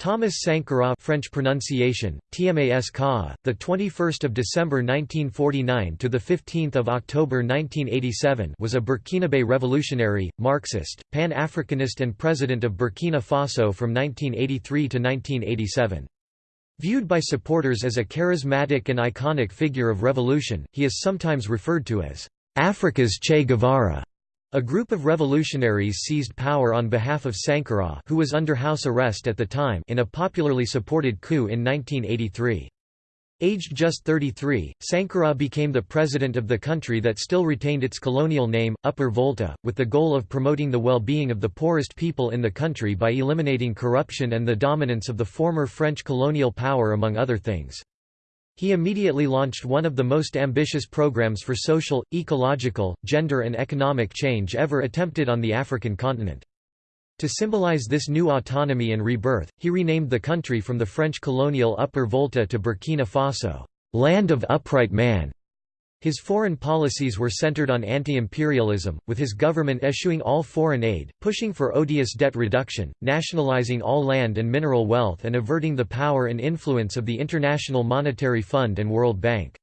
Thomas Sankara French pronunciation TMAS Ka the 21st of December 1949 to the 15th of October 1987 was a Burkinabe revolutionary Marxist pan-Africanist and president of Burkina Faso from 1983 to 1987 Viewed by supporters as a charismatic and iconic figure of revolution he is sometimes referred to as Africa's Che Guevara a group of revolutionaries seized power on behalf of Sankara who was under house arrest at the time in a popularly supported coup in 1983. Aged just 33, Sankara became the president of the country that still retained its colonial name, Upper Volta, with the goal of promoting the well-being of the poorest people in the country by eliminating corruption and the dominance of the former French colonial power among other things. He immediately launched one of the most ambitious programs for social, ecological, gender and economic change ever attempted on the African continent. To symbolize this new autonomy and rebirth, he renamed the country from the French colonial Upper Volta to Burkina Faso, land of upright man. His foreign policies were centered on anti-imperialism, with his government eschewing all foreign aid, pushing for odious debt reduction, nationalizing all land and mineral wealth and averting the power and influence of the International Monetary Fund and World Bank.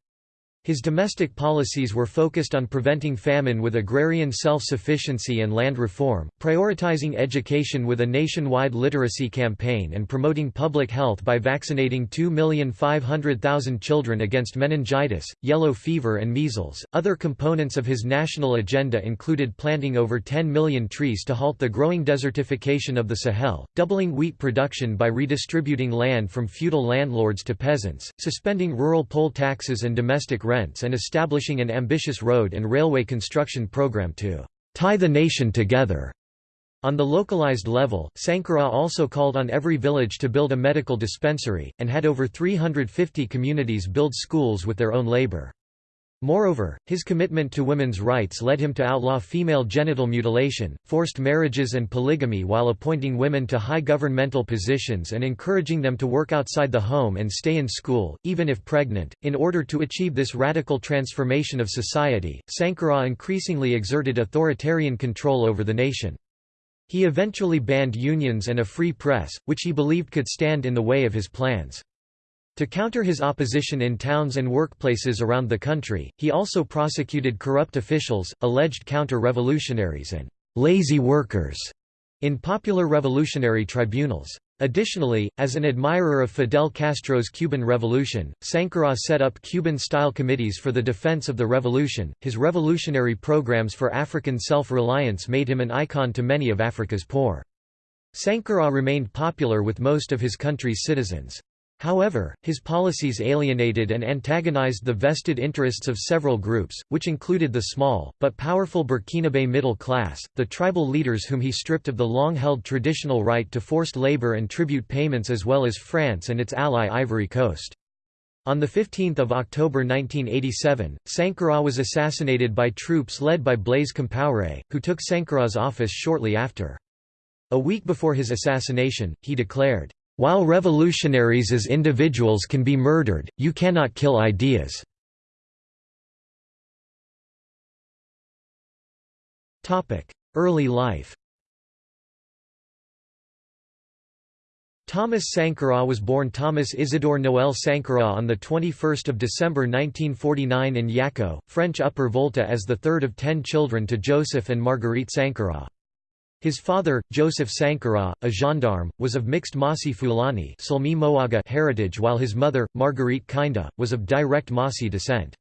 His domestic policies were focused on preventing famine with agrarian self-sufficiency and land reform, prioritizing education with a nationwide literacy campaign and promoting public health by vaccinating 2,500,000 children against meningitis, yellow fever and measles. Other components of his national agenda included planting over 10 million trees to halt the growing desertification of the Sahel, doubling wheat production by redistributing land from feudal landlords to peasants, suspending rural poll taxes and domestic rent rents and establishing an ambitious road and railway construction program to tie the nation together. On the localized level, Sankara also called on every village to build a medical dispensary, and had over 350 communities build schools with their own labor. Moreover, his commitment to women's rights led him to outlaw female genital mutilation, forced marriages and polygamy while appointing women to high governmental positions and encouraging them to work outside the home and stay in school, even if pregnant. In order to achieve this radical transformation of society, Sankara increasingly exerted authoritarian control over the nation. He eventually banned unions and a free press, which he believed could stand in the way of his plans. To counter his opposition in towns and workplaces around the country, he also prosecuted corrupt officials, alleged counter-revolutionaries and «lazy workers» in popular revolutionary tribunals. Additionally, as an admirer of Fidel Castro's Cuban Revolution, Sankara set up Cuban-style committees for the defense of the revolution. His revolutionary programs for African self-reliance made him an icon to many of Africa's poor. Sankara remained popular with most of his country's citizens. However, his policies alienated and antagonized the vested interests of several groups, which included the small, but powerful Burkinabe middle class, the tribal leaders whom he stripped of the long-held traditional right to forced labor and tribute payments as well as France and its ally Ivory Coast. On 15 October 1987, Sankara was assassinated by troops led by Blaise Compaoré, who took Sankara's office shortly after. A week before his assassination, he declared, while revolutionaries as individuals can be murdered, you cannot kill ideas. Early life Thomas Sankara was born Thomas Isidore Noël Sankara on 21 December 1949 in Yako, French Upper Volta as the third of ten children to Joseph and Marguerite Sankara. His father, Joseph Sankara, a gendarme, was of mixed Mossi Fulani heritage while his mother, Marguerite Kinda, was of direct Mossi descent.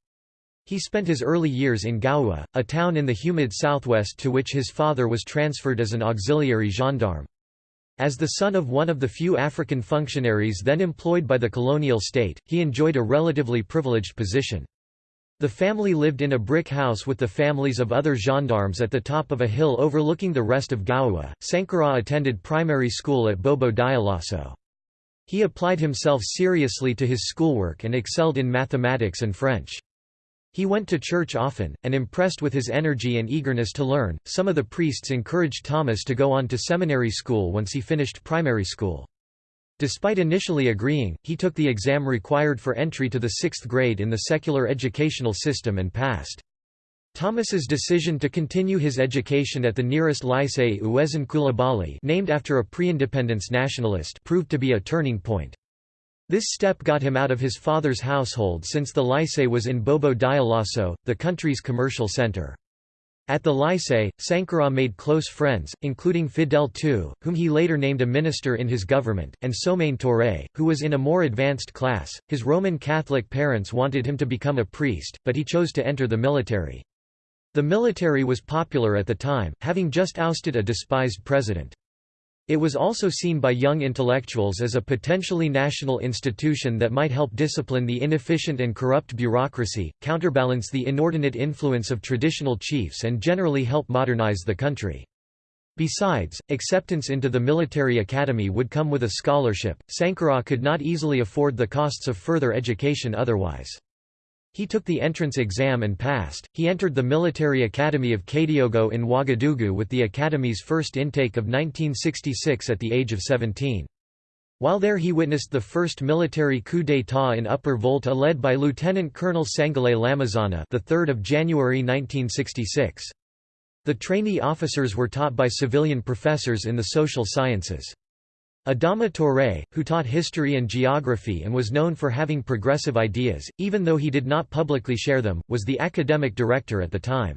He spent his early years in Gaoua, a town in the humid southwest to which his father was transferred as an auxiliary gendarme. As the son of one of the few African functionaries then employed by the colonial state, he enjoyed a relatively privileged position. The family lived in a brick house with the families of other gendarmes at the top of a hill overlooking the rest of Gaoua. Sankara attended primary school at Bobo Dioulasso. He applied himself seriously to his schoolwork and excelled in mathematics and French. He went to church often, and impressed with his energy and eagerness to learn, some of the priests encouraged Thomas to go on to seminary school once he finished primary school. Despite initially agreeing, he took the exam required for entry to the sixth grade in the secular educational system and passed. Thomas's decision to continue his education at the nearest lycée Coulibaly named after a pre-independence nationalist proved to be a turning point. This step got him out of his father's household since the lycée was in Bobo Dioulasso, the country's commercial center. At the lycée, Sankara made close friends, including Fidèle Toé, whom he later named a minister in his government, and Soumane Touré, who was in a more advanced class. His Roman Catholic parents wanted him to become a priest, but he chose to enter the military. The military was popular at the time, having just ousted a despised president. It was also seen by young intellectuals as a potentially national institution that might help discipline the inefficient and corrupt bureaucracy, counterbalance the inordinate influence of traditional chiefs and generally help modernize the country. Besides, acceptance into the military academy would come with a scholarship. Sankara could not easily afford the costs of further education otherwise. He took the entrance exam and passed. He entered the military academy of Kadiogo in Ouagadougou with the academy's first intake of 1966 at the age of 17. While there he witnessed the first military coup d'état in Upper Volta led by Lieutenant Colonel Sangoulé Lamizana the 3rd of January 1966. The trainee officers were taught by civilian professors in the social sciences. Adama Touré, who taught history and geography and was known for having progressive ideas, even though he did not publicly share them, was the academic director at the time.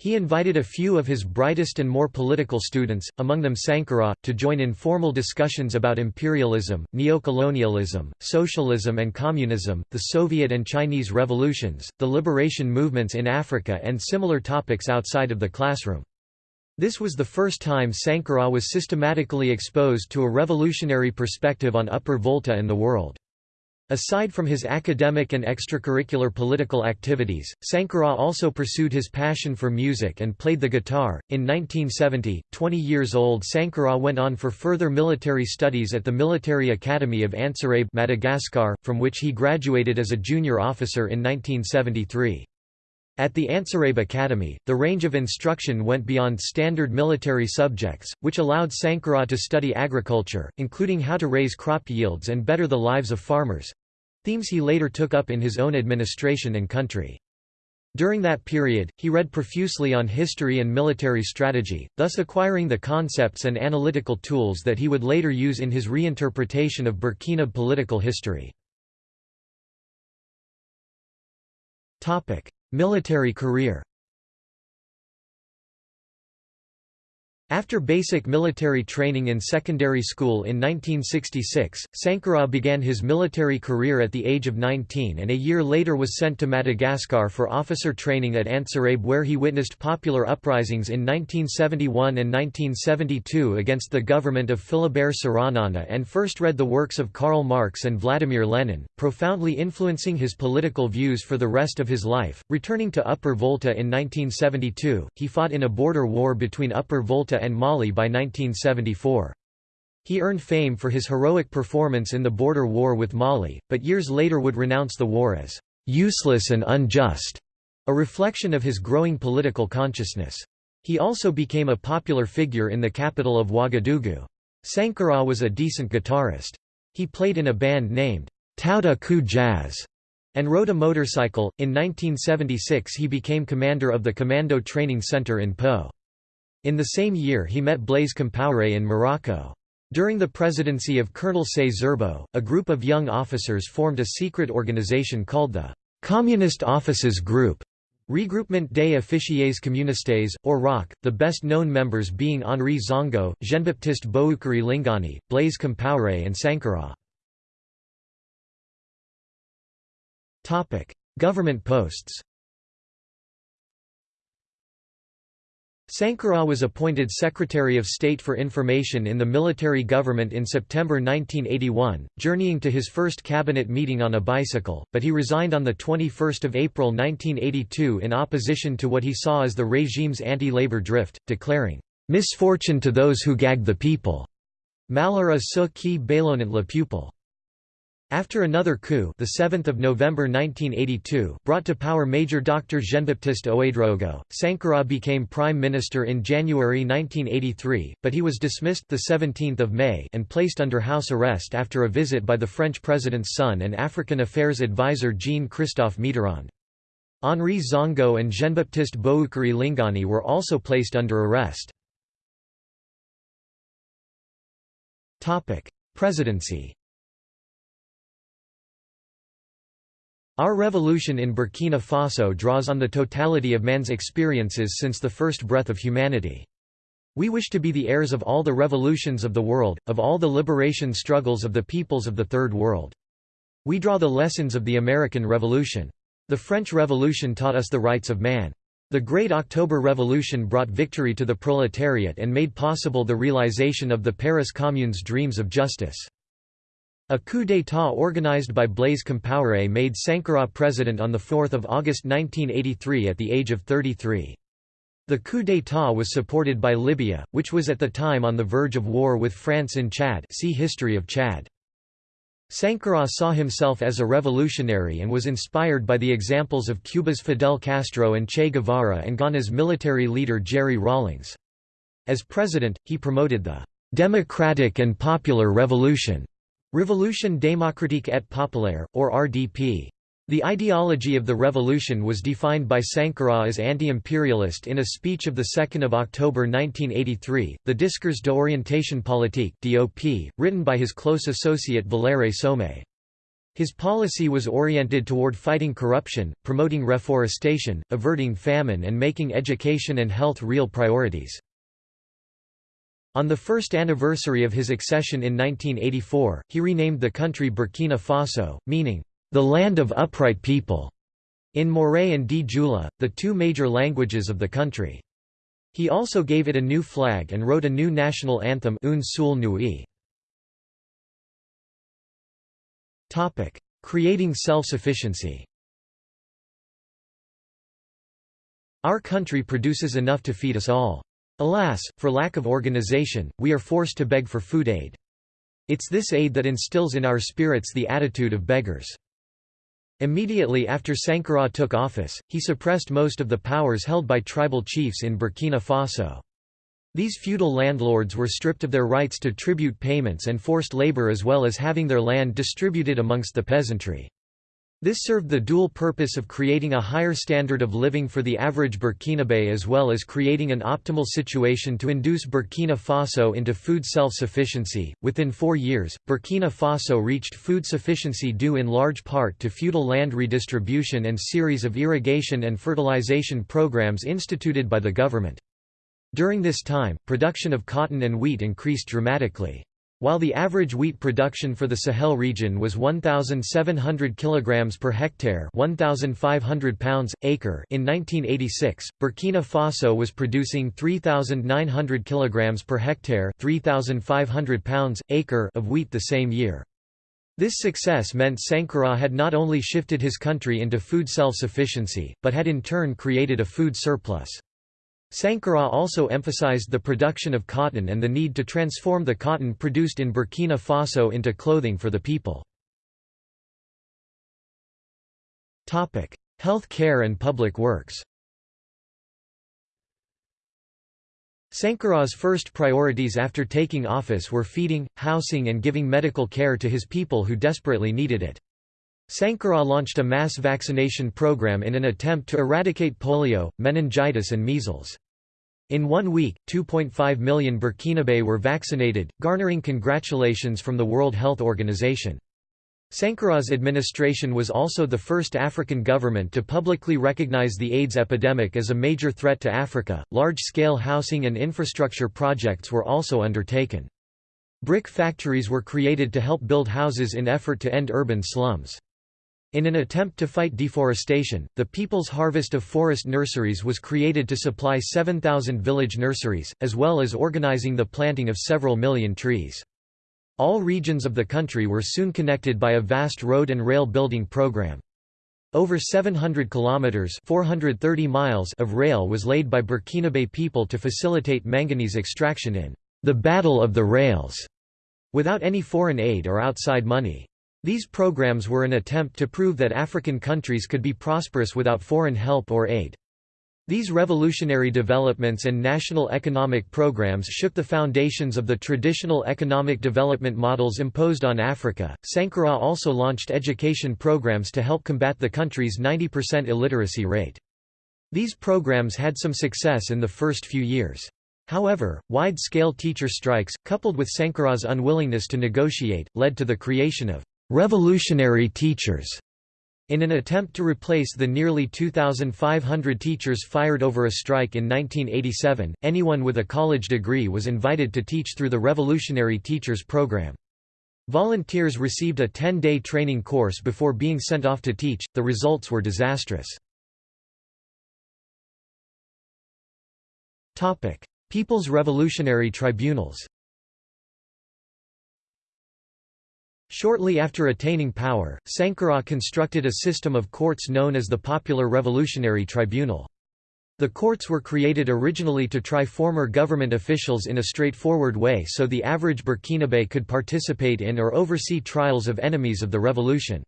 He invited a few of his brightest and more political students, among them Sankara, to join in formal discussions about imperialism, neocolonialism, socialism and communism, the Soviet and Chinese revolutions, the liberation movements in Africa and similar topics outside of the classroom. This was the first time Sankara was systematically exposed to a revolutionary perspective on Upper Volta and the world. Aside from his academic and extracurricular political activities, Sankara also pursued his passion for music and played the guitar. In 1970, 20 years old Sankara went on for further military studies at the Military Academy of Antsirabe, Madagascar, from which he graduated as a junior officer in 1973. At the Antsirabe Academy, the range of instruction went beyond standard military subjects, which allowed Sankara to study agriculture, including how to raise crop yields and better the lives of farmers—themes he later took up in his own administration and country. During that period, he read profusely on history and military strategy, thus acquiring the concepts and analytical tools that he would later use in his reinterpretation of Burkina political history. Military career After basic military training in secondary school in 1966, Sankara began his military career at the age of 19 and a year later was sent to Madagascar for officer training at Antsirabe where he witnessed popular uprisings in 1971 and 1972 against the government of Philibert Tsiranana and first read the works of Karl Marx and Vladimir Lenin, profoundly influencing his political views for the rest of his life. Returning to Upper Volta in 1972, he fought in a border war between Upper Volta and Mali by 1974. He earned fame for his heroic performance in the border war with Mali, but years later would renounce the war as useless and unjust, a reflection of his growing political consciousness. He also became a popular figure in the capital of Ouagadougou. Sankara was a decent guitarist. He played in a band named Tout-à-Coup Jazz and rode a motorcycle. In 1976 he became commander of the Commando Training Center in Po. In the same year he met Blaise Compaoré in Morocco. During the presidency of Colonel Saye Zerbo, a group of young officers formed a secret organization called the Communist Offices Group, Regroupement des Officiers Communistes, or ROC, the best-known members being Henri Zongo, Jean-Baptiste Boukary Lingani, Blaise Compaoré and Sankara. Government posts Sankara was appointed Secretary of State for Information in the military government in September 1981, journeying to his first cabinet meeting on a bicycle, but he resigned on 21 April 1982 in opposition to what he saw as the regime's anti-labor drift, declaring, "...misfortune to those who gag the people." Malheur à ceux qui bâillonnent le peuple. After another coup the 7th of November 1982 brought to power Major Dr. Jean-Baptiste Ouédraogo, Sankara became prime minister in January 1983, but he was dismissed the 17th of May and placed under house arrest after a visit by the French president's son and African affairs advisor Jean-Christophe Mitterrand. Henri Zongo and Jean-Baptiste Boukary Lingani were also placed under arrest. Topic: Presidency Our revolution in Burkina Faso draws on the totality of man's experiences since the first breath of humanity. We wish to be the heirs of all the revolutions of the world, of all the liberation struggles of the peoples of the Third World. We draw the lessons of the American Revolution. The French Revolution taught us the rights of man. The Great October Revolution brought victory to the proletariat and made possible the realization of the Paris Commune's dreams of justice. A coup d'état organized by Blaise Compaoré made Sankara president on 4 August 1983 at the age of 33. The coup d'état was supported by Libya, which was at the time on the verge of war with France in Chad see History of Chad. Sankara saw himself as a revolutionary and was inspired by the examples of Cuba's Fidel Castro and Che Guevara and Ghana's military leader Jerry Rawlings. As president, he promoted the «democratic and popular revolution» Révolution démocratique et populaire, or RDP. The ideology of the revolution was defined by Sankara as anti-imperialist in a speech of 2 October 1983, the Discours d'orientation politique DOP, written by his close associate Valéry Somé. His policy was oriented toward fighting corruption, promoting reforestation, averting famine and making education and health real priorities. On the first anniversary of his accession in 1984, he renamed the country Burkina Faso, meaning, the land of upright people, in Mooré and Dyula, the two major languages of the country. He also gave it a new flag and wrote a new national anthem Une Seule Nuit. Creating self-sufficiency Our country produces enough to feed us all. Alas, for lack of organization, we are forced to beg for food aid. It's this aid that instills in our spirits the attitude of beggars. Immediately after Sankara took office, he suppressed most of the powers held by tribal chiefs in Burkina Faso. These feudal landlords were stripped of their rights to tribute payments and forced labor as well as having their land distributed amongst the peasantry. This served the dual purpose of creating a higher standard of living for the average Burkinabe as well as creating an optimal situation to induce Burkina Faso into food self-sufficiency. Within four years, Burkina Faso reached food sufficiency due in large part to feudal land redistribution and series of irrigation and fertilization programs instituted by the government. During this time, production of cotton and wheat increased dramatically. While the average wheat production for the Sahel region was 1,700 kg per hectare 1,500 pounds, acre in 1986, Burkina Faso was producing 3,900 kg per hectare 3,500 pounds, acre of wheat the same year. This success meant Sankara had not only shifted his country into food self-sufficiency, but had in turn created a food surplus. Sankara also emphasized the production of cotton and the need to transform the cotton produced in Burkina Faso into clothing for the people. Health care and public works Sankara's first priorities after taking office were feeding, housing and giving medical care to his people who desperately needed it. Sankara launched a mass vaccination program in an attempt to eradicate polio, meningitis and measles. In one week, 2.5 million Burkinabe were vaccinated, garnering congratulations from the World Health Organization. Sankara's administration was also the first African government to publicly recognize the AIDS epidemic as a major threat to Africa. Large scale housing and infrastructure projects were also undertaken. Brick factories were created to help build houses in effort to end urban slums. In an attempt to fight deforestation, the People's Harvest of Forest Nurseries was created to supply 7,000 village nurseries, as well as organizing the planting of several million trees. All regions of the country were soon connected by a vast road and rail building program. Over 700 kilometers (430 miles) of rail was laid by Burkinabe people to facilitate manganese extraction in the Battle of the Rails, without any foreign aid or outside money. These programs were an attempt to prove that African countries could be prosperous without foreign help or aid. These revolutionary developments and national economic programs shook the foundations of the traditional economic development models imposed on Africa. Sankara also launched education programs to help combat the country's 90% illiteracy rate. These programs had some success in the first few years. However, wide-scale teacher strikes, coupled with Sankara's unwillingness to negotiate, led to the creation of revolutionary teachers in an attempt to replace the nearly 2,500 teachers fired over a strike in 1987, anyone with a college degree was invited to teach through the Revolutionary Teachers Program. Volunteers received a 10-day training course before being sent off to teach, the results were disastrous. People's Revolutionary Tribunals Shortly after attaining power, Sankara constructed a system of courts known as the Popular Revolutionary Tribunal. The courts were created originally to try former government officials in a straightforward way so the average Burkinabe could participate in or oversee trials of enemies of the revolution.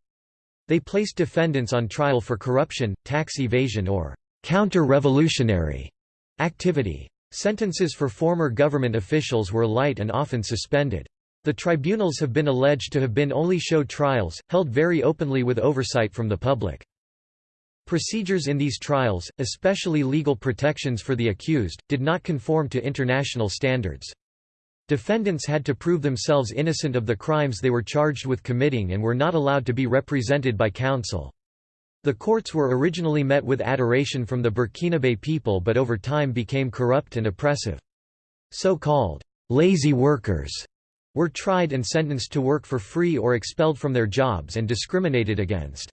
They placed defendants on trial for corruption, tax evasion or counter-revolutionary activity. Sentences for former government officials were light and often suspended. The tribunals have been alleged to have been only show trials, held very openly with oversight from the public. Procedures in these trials, especially legal protections for the accused, did not conform to international standards. Defendants had to prove themselves innocent of the crimes they were charged with committing and were not allowed to be represented by counsel. The courts were originally met with adoration from the Burkinabe people but over time became corrupt and oppressive. So-called lazy workers were tried and sentenced to work for free or expelled from their jobs and discriminated against.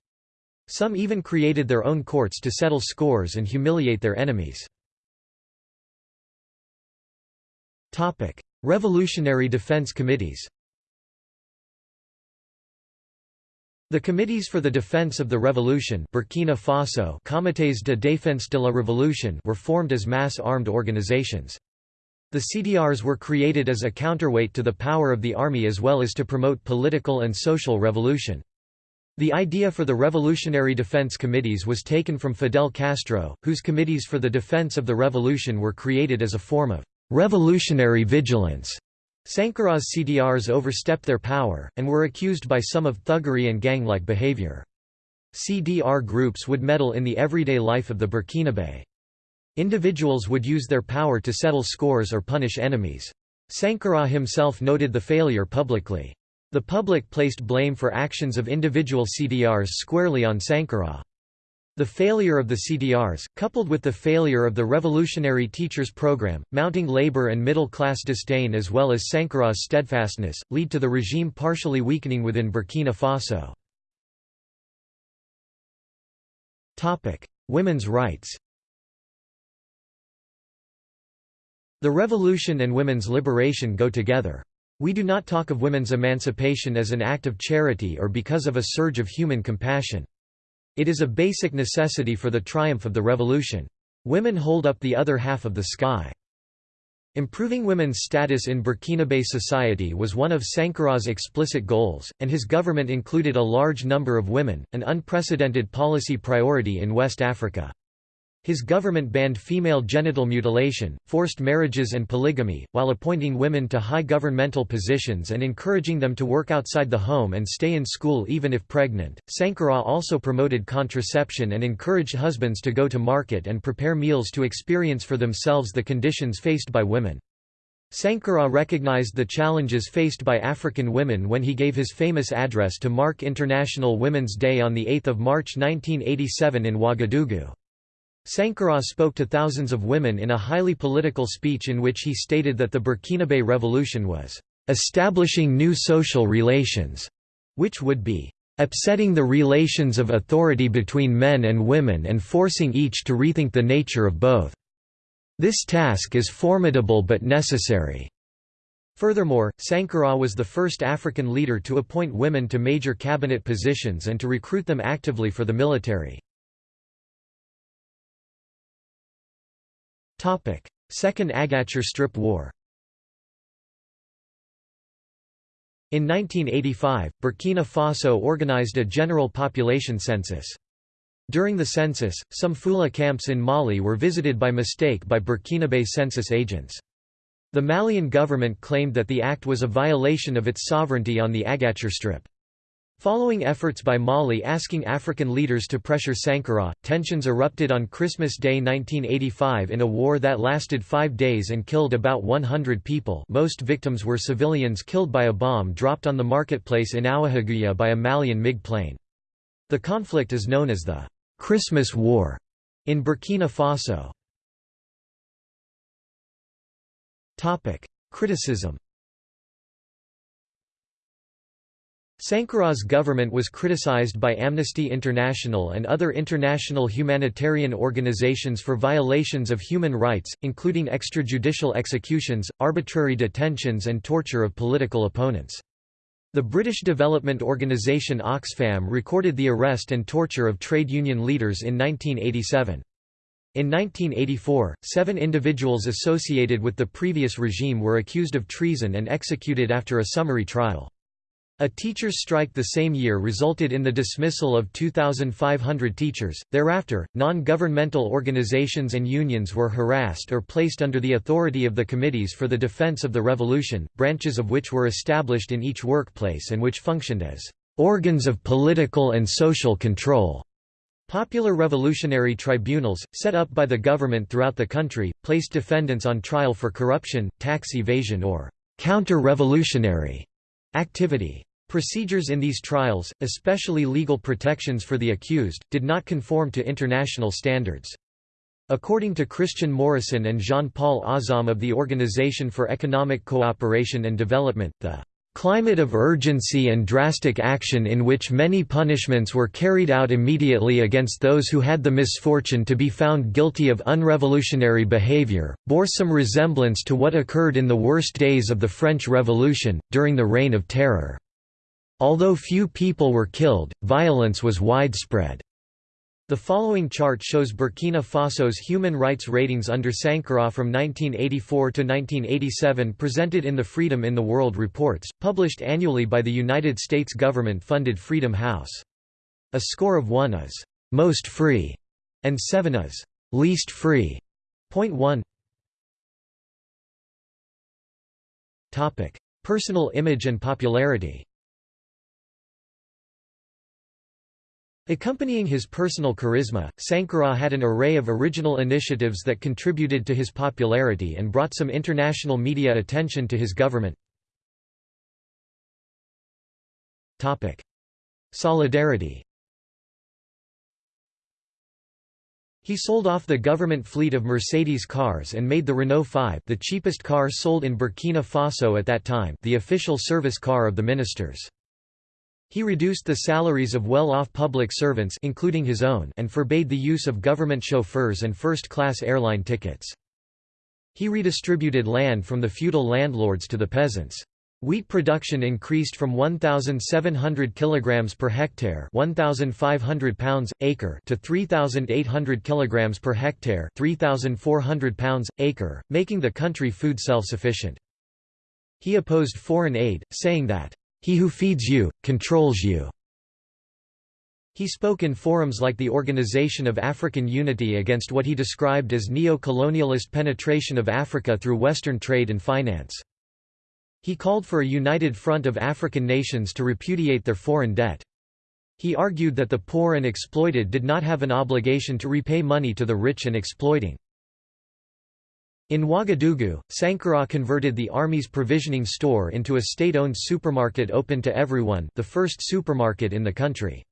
Some even created their own courts to settle scores and humiliate their enemies. Revolutionary Defense Committees The Committees for the Defense of the Revolution Burkina Faso Comités de Défense de la Révolution were formed as mass-armed organizations. The CDRs were created as a counterweight to the power of the army as well as to promote political and social revolution. The idea for the Revolutionary Defense Committees was taken from Fidel Castro, whose committees for the defense of the revolution were created as a form of revolutionary vigilance. Sankara's CDRs overstepped their power, and were accused by some of thuggery and gang-like behavior. CDR groups would meddle in the everyday life of the Burkinabe. Individuals would use their power to settle scores or punish enemies. Sankara himself noted the failure publicly. The public placed blame for actions of individual CDRs squarely on Sankara. The failure of the CDRs, coupled with the failure of the Revolutionary Teachers Program, mounting labor and middle-class disdain as well as Sankara's steadfastness, lead to the regime partially weakening within Burkina Faso. Women's rights The revolution and women's liberation go together. We do not talk of women's emancipation as an act of charity or because of a surge of human compassion. It is a basic necessity for the triumph of the revolution. Women hold up the other half of the sky. Improving women's status in Burkinabe society was one of Sankara's explicit goals, and his government included a large number of women, an unprecedented policy priority in West Africa. His government banned female genital mutilation, forced marriages and polygamy, while appointing women to high governmental positions and encouraging them to work outside the home and stay in school even if pregnant. Sankara also promoted contraception and encouraged husbands to go to market and prepare meals to experience for themselves the conditions faced by women. Sankara recognized the challenges faced by African women when he gave his famous address to mark International Women's Day on 8 March 1987 in Ouagadougou. Sankara spoke to thousands of women in a highly political speech in which he stated that the Burkinabe Revolution was establishing new social relations, which would be upsetting the relations of authority between men and women and forcing each to rethink the nature of both. This task is formidable but necessary. Furthermore, Sankara was the first African leader to appoint women to major cabinet positions and to recruit them actively for the military. Second Agacher Strip War In 1985, Burkina Faso organized a general population census. During the census, some Fula camps in Mali were visited by mistake by Burkinabe census agents. The Malian government claimed that the act was a violation of its sovereignty on the Agacher Strip. Following efforts by Mali asking African leaders to pressure Sankara, tensions erupted on Christmas Day 1985 in a war that lasted five days and killed about 100 people most victims were civilians killed by a bomb dropped on the marketplace in Ouahigouya by a Malian MiG plane. The conflict is known as the Christmas War in Burkina Faso. Criticism. Sankara's government was criticized by Amnesty International and other international humanitarian organizations for violations of human rights, including extrajudicial executions, arbitrary detentions and torture of political opponents. The British development organisation Oxfam recorded the arrest and torture of trade union leaders in 1987. In 1984, seven individuals associated with the previous regime were accused of treason and executed after a summary trial. A teachers' strike the same year resulted in the dismissal of 2,500 teachers. Thereafter, non governmental organizations and unions were harassed or placed under the authority of the Committees for the Defense of the Revolution, branches of which were established in each workplace and which functioned as organs of political and social control. Popular revolutionary tribunals, set up by the government throughout the country, placed defendants on trial for corruption, tax evasion or counter-revolutionary activity. Procedures in these trials, especially legal protections for the accused, did not conform to international standards. According to Christian Morrisson and Jean-Paul Azam of the Organization for Economic Cooperation and Development, the climate of urgency and drastic action in which many punishments were carried out immediately against those who had the misfortune to be found guilty of unrevolutionary behavior, bore some resemblance to what occurred in the worst days of the French Revolution, during the Reign of Terror. Although few people were killed, violence was widespread. The following chart shows Burkina Faso's human rights ratings under Sankara from 1984 to 1987 presented in the Freedom in the World reports, published annually by the United States government-funded Freedom House. A score of 1 is «most free» and 7 is «least free». Point 1 Personal image and popularity Accompanying his personal charisma, Sankara had an array of original initiatives that contributed to his popularity and brought some international media attention to his government. Solidarity He sold off the government fleet of Mercedes cars and made the Renault 5 the cheapest car sold in Burkina Faso at that time the official service car of the ministers. He reduced the salaries of well-off public servants including his own and forbade the use of government chauffeurs and first-class airline tickets. He redistributed land from the feudal landlords to the peasants. Wheat production increased from 1,700 kg per hectare 1,500 pounds, acre to 3,800 kg per hectare 3,400 pounds, acre, making the country food self-sufficient. He opposed foreign aid, saying that he who feeds you, controls you. He spoke in forums like the Organization of African Unity against what he described as neo-colonialist penetration of Africa through Western trade and finance. He called for a united front of African nations to repudiate their foreign debt. He argued that the poor and exploited did not have an obligation to repay money to the rich and exploiting. In Ouagadougou, Sankara converted the army's provisioning store into a state-owned supermarket open to everyone the first supermarket in the country.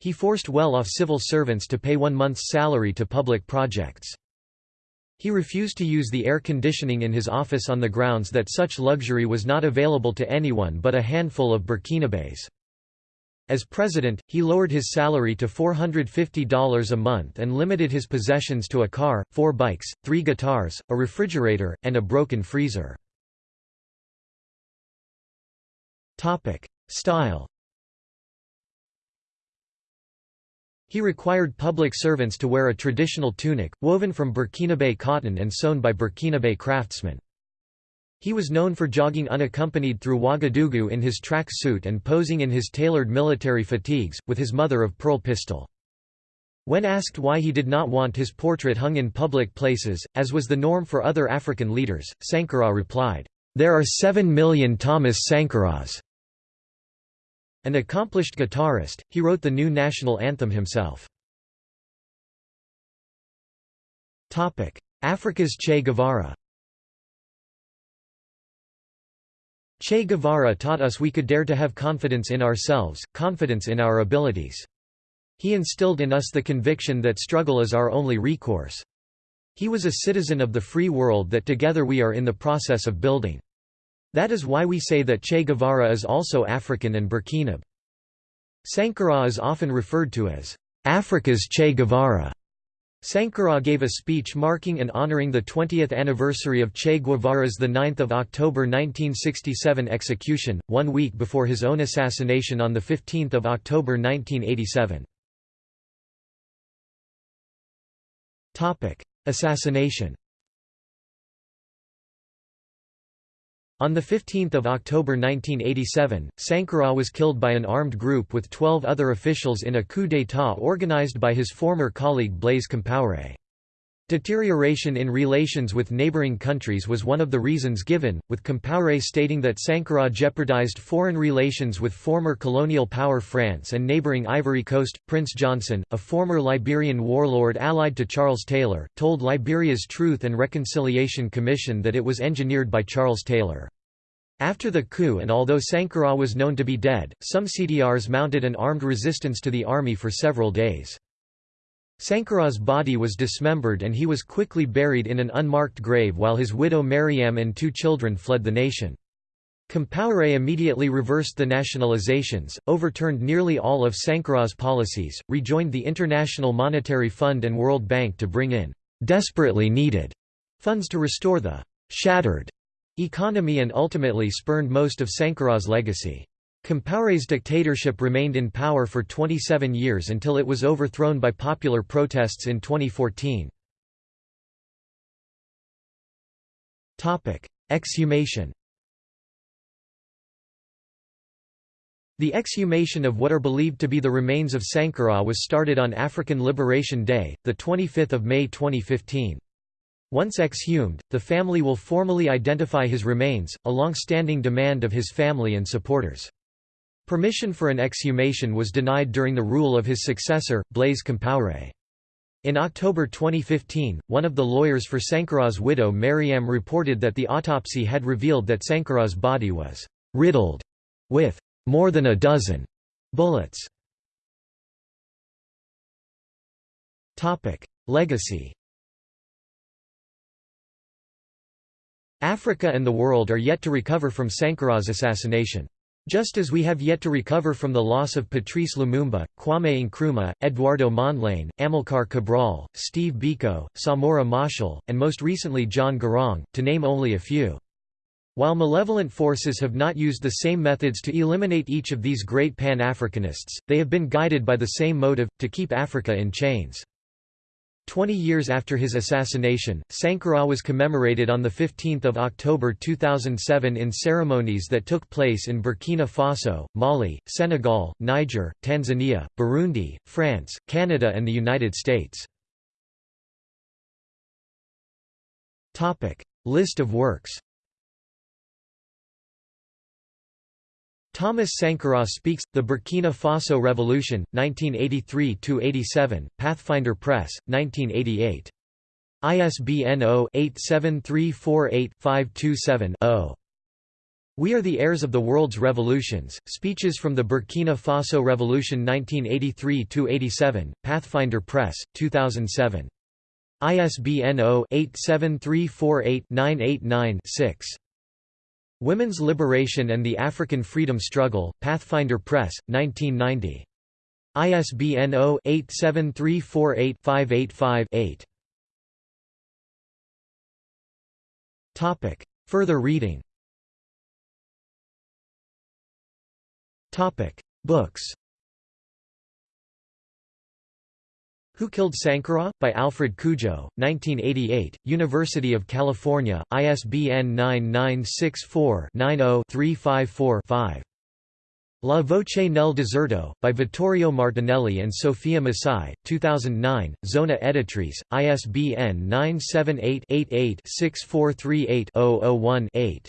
He forced well-off civil servants to pay one month's salary to public projects. He refused to use the air conditioning in his office on the grounds that such luxury was not available to anyone but a handful of Burkinabés. As president, he lowered his salary to $450 a month and limited his possessions to a car, four bikes, three guitars, a refrigerator, and a broken freezer. Style He required public servants to wear a traditional tunic, woven from Burkinabe cotton and sewn by Burkinabe craftsmen. He was known for jogging unaccompanied through Ouagadougou in his track suit and posing in his tailored military fatigues, with his mother-of-pearl pistol. When asked why he did not want his portrait hung in public places, as was the norm for other African leaders, Sankara replied, "'There are seven million Thomas Sankaras." An accomplished guitarist, he wrote the new national anthem himself. Africa's Che Guevara Che Guevara taught us we could dare to have confidence in ourselves, confidence in our abilities. He instilled in us the conviction that struggle is our only recourse. He was a citizen of the free world that together we are in the process of building. That is why we say that Che Guevara is also African and Burkinab. Sankara is often referred to as Africa's Che Guevara. Sankara gave a speech marking and honoring the 20th anniversary of Che Guevara's 9 October 1967 execution, one week before his own assassination on 15 October 1987. Assassination On 15 October 1987, Sankara was killed by an armed group with 12 other officials in a coup d'état organized by his former colleague Blaise Compaoré. Deterioration in relations with neighboring countries was one of the reasons given, with Compaoré stating that Sankara jeopardized foreign relations with former colonial power France and neighboring Ivory Coast. Prince Johnson, a former Liberian warlord allied to Charles Taylor, told Liberia's Truth and Reconciliation Commission that it was engineered by Charles Taylor. After the coup and although Sankara was known to be dead, some CDRs mounted an armed resistance to the army for several days. Sankara's body was dismembered and he was quickly buried in an unmarked grave while his widow Mariam and two children fled the nation. Compaoré immediately reversed the nationalizations, overturned nearly all of Sankara's policies, rejoined the International Monetary Fund and World Bank to bring in desperately needed funds to restore the shattered economy and ultimately spurned most of Sankara's legacy. Compaoré's dictatorship remained in power for 27 years until it was overthrown by popular protests in 2014. Exhumation The exhumation of what are believed to be the remains of Sankara was started on African Liberation Day, 25 May 2015. Once exhumed, the family will formally identify his remains, a long-standing demand of his family and supporters. Permission for an exhumation was denied during the rule of his successor, Blaise Compaoré. In October 2015, one of the lawyers for Sankara's widow Mariam reported that the autopsy had revealed that Sankara's body was «riddled» with «more than a dozen» bullets. Legacy Africa and the world are yet to recover from Sankara's assassination. Just as we have yet to recover from the loss of Patrice Lumumba, Kwame Nkrumah, Eduardo Mondlane, Amilcar Cabral, Steve Biko, Samora Machel, and most recently John Garang, to name only a few. While malevolent forces have not used the same methods to eliminate each of these great Pan-Africanists, they have been guided by the same motive, to keep Africa in chains. Twenty years after his assassination, Sankara was commemorated on 15 October 2007 in ceremonies that took place in Burkina Faso, Mali, Senegal, Niger, Tanzania, Burundi, France, Canada and the United States. List of works Thomas Sankara speaks, The Burkina Faso Revolution, 1983–87, Pathfinder Press, 1988. ISBN 0-87348-527-0. We are the heirs of the world's revolutions. Speeches from the Burkina Faso Revolution 1983–87, Pathfinder Press, 2007. ISBN 0-87348-989-6. Women's Liberation and the African Freedom Struggle, Pathfinder Press, 1990. ISBN 0-87348-585-8. Further reading Books Who Killed Sankara? by Alfred Cudjoe, 1988, University of California, ISBN 9964-90-354-5. La voce nel deserto, by Vittorio Martinelli and Sofia Massai, 2009, Zona Editrice, ISBN 978-88-6438-001-8.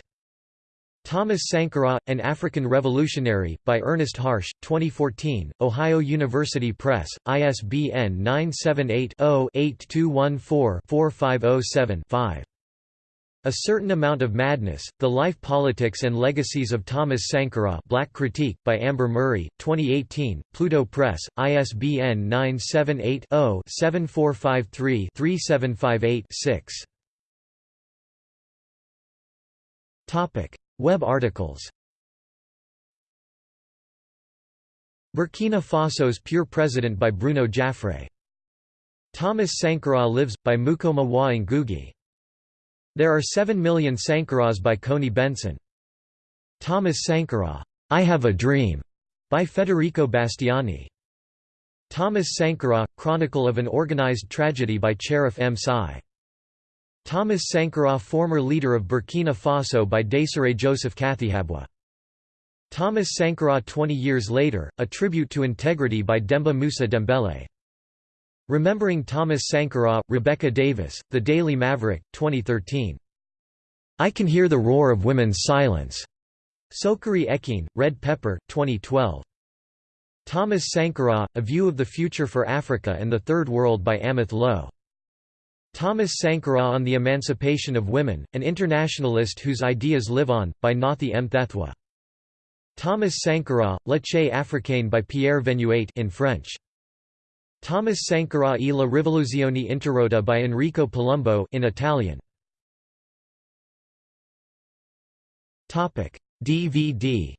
Thomas Sankara, An African Revolutionary, by Ernest Harsch, 2014, Ohio University Press, ISBN 978 0 8214 4507 5. A Certain Amount of Madness, The Life Politics and Legacies of Thomas Sankara Black Critique, by Amber Murrey, 2018, Pluto Press, ISBN 978-0-7453-3758-6. Web articles Burkina Faso's Pure President by Bruno Jaffré. Thomas Sankara Lives, by Mukoma Wa Ngugi. There are 7 million Sankaras by Koni Benson. Thomas Sankara, I Have a Dream, by Federico Bastiani. Thomas Sankara, Chronicle of an Organized Tragedy by Cherif M. Sai. Thomas Sankara Former leader of Burkina Faso by Desiré Joseph Katihabwa. Thomas Sankara 20 years later, A Tribute to Integrity by Demba Moussa Dembele. Remembering Thomas Sankara, Rebecca Davis, The Daily Maverick, 2013. I Can Hear the Roar of Women's Silence. Sokari Ekine, Red Pepper, 2012. Thomas Sankara, A View of the Future for Africa and the Third World by Ameth Lo. Thomas Sankara on the Emancipation of Women, an internationalist whose ideas live on, by Nathi Mthethwa. Thomas Sankara, La Che africaine by Pierre Venuat in French. Thomas Sankara e la rivoluzione interrotta by Enrico Palumbo in Italian. DVD.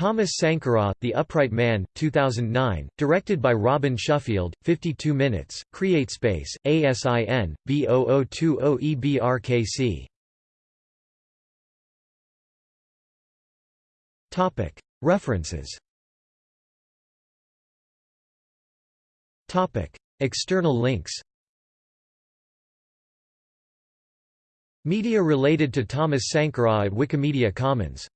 Thomas Sankara, The Upright Man, 2009, directed by Robin Shuffield, 52 minutes, CreateSpace, ASIN, B0020EBRKC. References. External links. Media related to Thomas Sankara at Wikimedia Commons